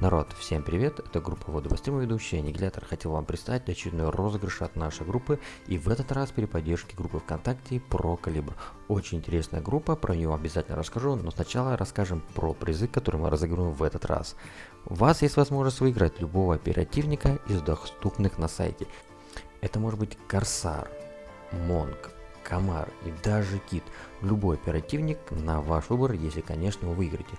Народ, всем привет, это группа Водовострима ведущая Аннигилятор. Хотел вам представить очередной розыгрыш от нашей группы и в этот раз при поддержке группы ВКонтакте про Калибр. Очень интересная группа, про нее обязательно расскажу, но сначала расскажем про призы, которые мы разыгрываем в этот раз. У вас есть возможность выиграть любого оперативника из доступных на сайте. Это может быть Корсар, Монг, Комар и даже Кит. Любой оперативник на ваш выбор, если конечно вы выиграете.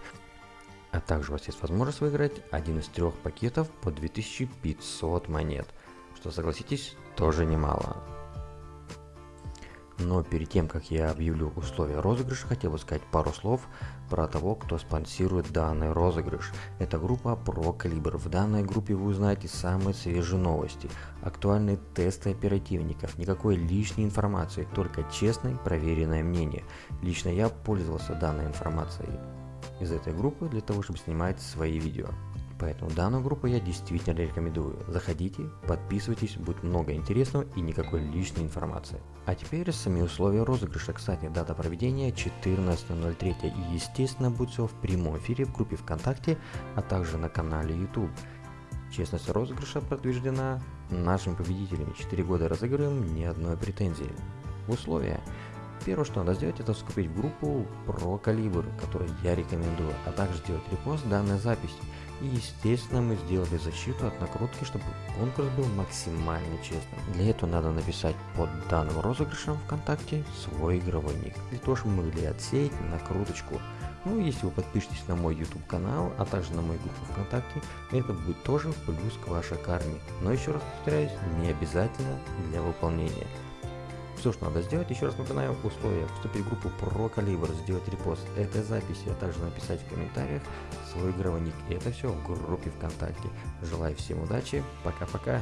А также у вас есть возможность выиграть один из трех пакетов по 2500 монет, что согласитесь тоже немало. Но перед тем, как я объявлю условия розыгрыша, хотел бы сказать пару слов про того, кто спонсирует данный розыгрыш. Это группа Pro Caliber. В данной группе вы узнаете самые свежие новости, актуальные тесты оперативников, никакой лишней информации, только честное проверенное мнение. Лично я пользовался данной информацией из этой группы для того, чтобы снимать свои видео. Поэтому данную группу я действительно рекомендую. Заходите, подписывайтесь, будет много интересного и никакой лишней информации. А теперь сами условия розыгрыша. Кстати, дата проведения 14.03 и естественно будет все в прямом эфире в группе ВКонтакте, а также на канале YouTube. Честность розыгрыша подтверждена нашими победителями. 4 года разыгрываем, ни одной претензии. Условия. Первое, что надо сделать, это вступить в группу про калибр, который я рекомендую, а также сделать репост данной записи. И естественно мы сделали защиту от накрутки, чтобы конкурс был максимально честным. Для этого надо написать под данным розыгрышем ВКонтакте свой игровой ник, для того, чтобы мы могли отсеять накруточку. Ну, если вы подпишетесь на мой YouTube канал, а также на мою группу ВКонтакте, это будет тоже плюс к вашей карме. Но еще раз повторяюсь, не обязательно для выполнения. Все, что надо сделать, еще раз напоминаю условия. Вступить в группу про калибр, сделать репост этой записи, а также написать в комментариях свой игровой ник. И это все в группе ВКонтакте. Желаю всем удачи, пока-пока.